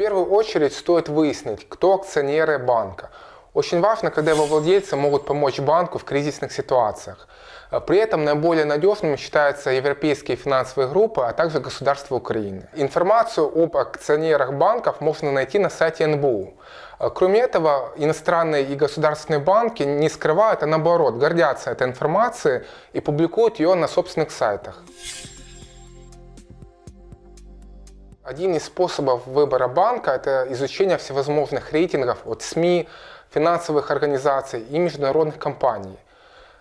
первую очередь стоит выяснить, кто акционеры банка. Очень важно, когда его владельцы могут помочь банку в кризисных ситуациях. При этом наиболее надежными считаются европейские финансовые группы, а также государство Украины. Информацию об акционерах банков можно найти на сайте НБУ. Кроме этого, иностранные и государственные банки не скрывают, а наоборот, гордятся этой информацией и публикуют ее на собственных сайтах. Один из способов выбора банка – это изучение всевозможных рейтингов от СМИ, финансовых организаций и международных компаний.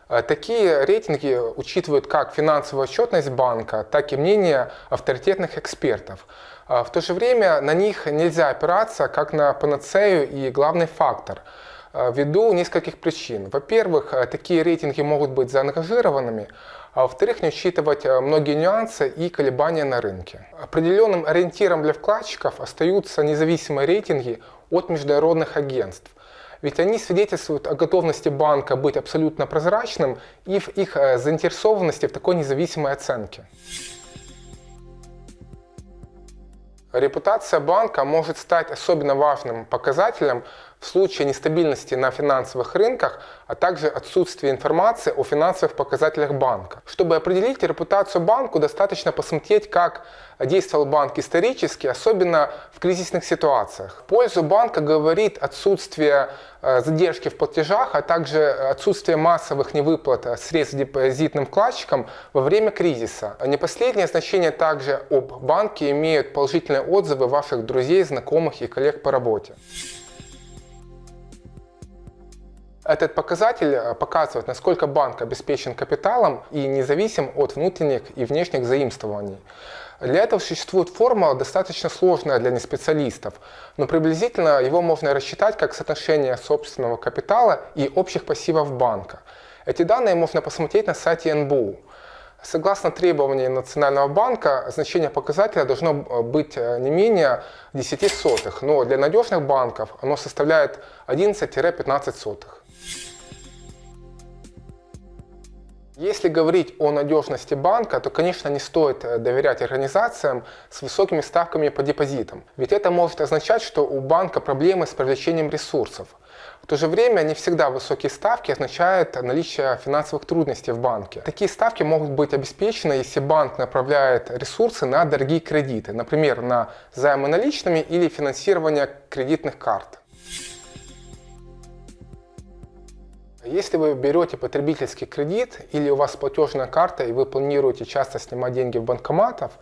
Э, такие рейтинги учитывают как финансовую отчетность банка, так и мнение авторитетных экспертов. Э, в то же время на них нельзя опираться как на панацею и главный фактор э, ввиду нескольких причин. Во-первых, такие рейтинги могут быть заангажированными, а во-вторых, не учитывать многие нюансы и колебания на рынке. Определенным ориентиром для вкладчиков остаются независимые рейтинги от международных агентств. Ведь они свидетельствуют о готовности банка быть абсолютно прозрачным и в их э, заинтересованности в такой независимой оценке. Репутация банка может стать особенно важным показателем в случае нестабильности на финансовых рынках, а также отсутствия информации о финансовых показателях банка. Чтобы определить репутацию банку, достаточно посмотреть, как действовал банк исторически, особенно в кризисных ситуациях. В пользу банка говорит отсутствие э, задержки в платежах, а также отсутствие массовых невыплат средств депозитным вкладчикам во время кризиса. Не последнее значение также об банке имеют положительные отзывы ваших друзей, знакомых и коллег по работе. Этот показатель э, показывает, насколько банк обеспечен капиталом и независим от внутренних и внешних заимствований. Для этого существует формула, достаточно сложная для неспециалистов, но приблизительно его можно рассчитать как соотношение собственного капитала и общих пассивов банка. Эти данные можно посмотреть на сайте НБУ. Согласно требованиям Национального банка, значение показателя должно э, быть э, не менее 10 сотых, но для надежных банков оно составляет 11-15 сотых. Если говорить о надежности банка, то, конечно, не стоит э, доверять организациям с высокими ставками по депозитам. Ведь это может означать, что у банка проблемы с привлечением ресурсов. В то же время не всегда высокие ставки означают наличие финансовых трудностей в банке. Такие ставки могут быть обеспечены, если банк направляет ресурсы на дорогие кредиты, например, на займы наличными или финансирование кредитных карт. Если вы берете потребительский кредит или у вас платежная карта и вы планируете часто снимать деньги в банкоматов,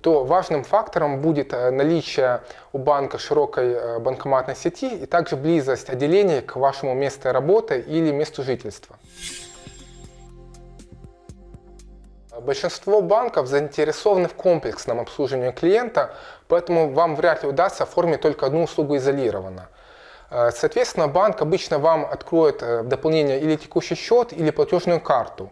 то важным фактором будет э, наличие у банка широкой э, банкоматной сети и также близость отделений к вашему месту работы или месту жительства. Большинство банков заинтересованы в комплексном обслуживании клиента, поэтому вам вряд ли удастся оформить только одну услугу изолированно. Э, соответственно, банк обычно вам откроет э, в дополнение или текущий счет, или платежную карту.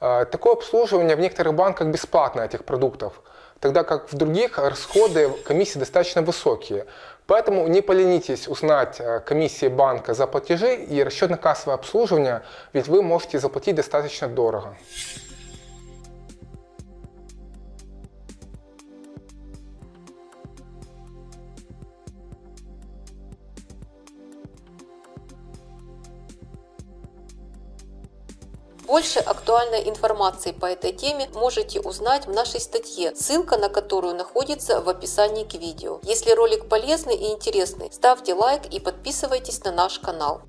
Э, такое обслуживание в некоторых банках бесплатно этих продуктов, тогда как в других расходы комиссии достаточно высокие. Поэтому не поленитесь узнать комиссии банка за платежи и расчетно-кассовое обслуживание, ведь вы можете заплатить достаточно дорого. Больше актуальной информации по этой теме можете узнать в нашей статье, ссылка на которую находится в описании к видео. Если ролик полезный и интересный, ставьте лайк и подписывайтесь на наш канал.